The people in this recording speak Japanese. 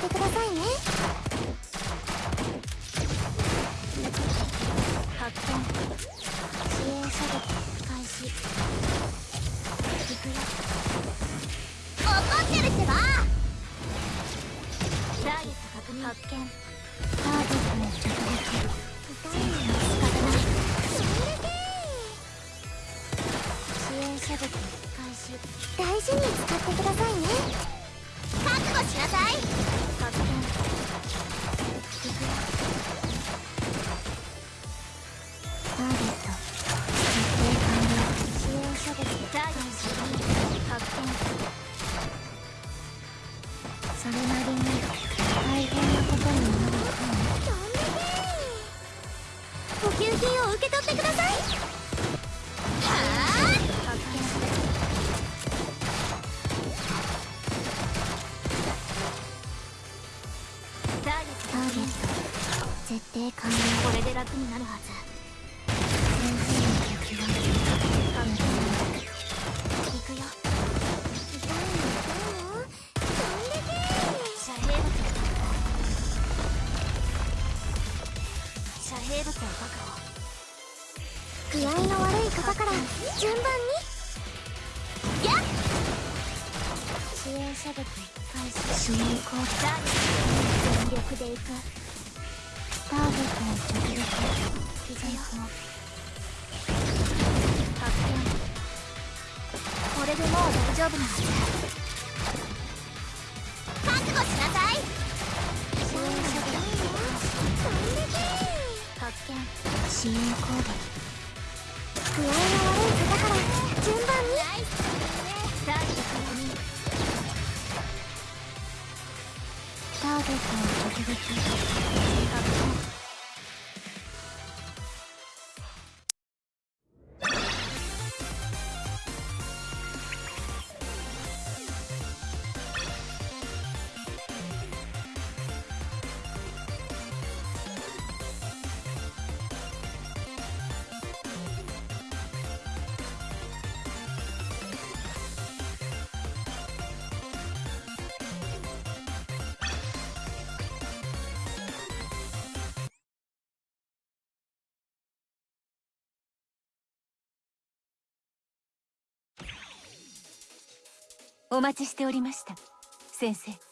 ってくださいね。発見支援射撃開始いくラ怒ってるってばダーエット確認発見ターゲットの人が撃全然仕方ない支援射撃開始。大事に使ってくださいね。覚悟しなさい。それなりに大変なことになるかも。補給品を受け取ってください。はターゲット絶対完了。これで楽になるはず。遮蔽物を確保具合の悪い方から順番にやっ！支援射撃開始支援コードターゲット全力で行くターゲットの直撃傷よ発見これでもう大丈夫なはず覚悟しなさい見支援コード具合の悪い方から順番に。ターゲット確認ターゲットの直撃発見お待ちしておりました。先生。